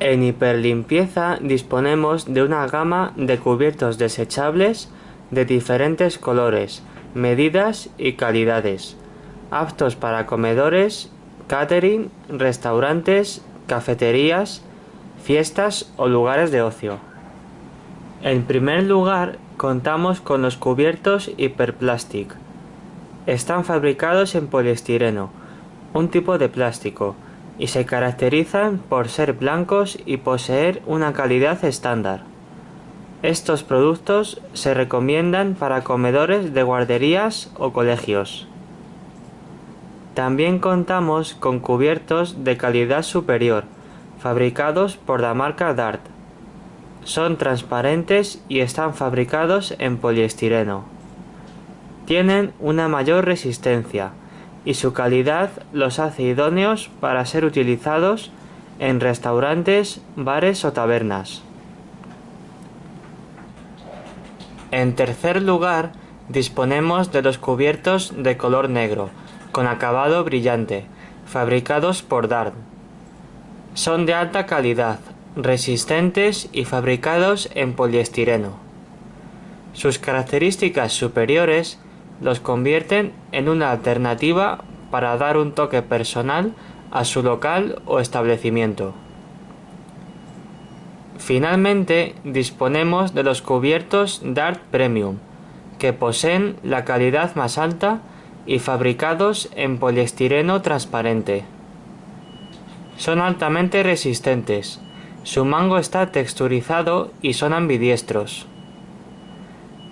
En hiperlimpieza disponemos de una gama de cubiertos desechables de diferentes colores, medidas y calidades, aptos para comedores, catering, restaurantes, cafeterías, fiestas o lugares de ocio. En primer lugar, contamos con los cubiertos Hyperplastic. Están fabricados en poliestireno, un tipo de plástico, y se caracterizan por ser blancos y poseer una calidad estándar. Estos productos se recomiendan para comedores de guarderías o colegios. También contamos con cubiertos de calidad superior, fabricados por la marca Dart. Son transparentes y están fabricados en poliestireno. Tienen una mayor resistencia, y su calidad los hace idóneos para ser utilizados en restaurantes, bares o tabernas. En tercer lugar, disponemos de los cubiertos de color negro, con acabado brillante, fabricados por Dart. Son de alta calidad, resistentes y fabricados en poliestireno. Sus características superiores los convierten en una alternativa para dar un toque personal a su local o establecimiento. Finalmente, disponemos de los cubiertos Dart Premium, que poseen la calidad más alta y fabricados en poliestireno transparente. Son altamente resistentes, su mango está texturizado y son ambidiestros.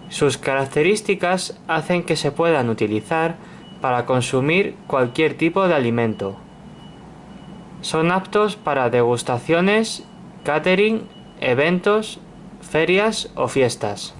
Sus características hacen que se puedan utilizar para consumir cualquier tipo de alimento. Son aptos para degustaciones, catering, eventos, ferias o fiestas.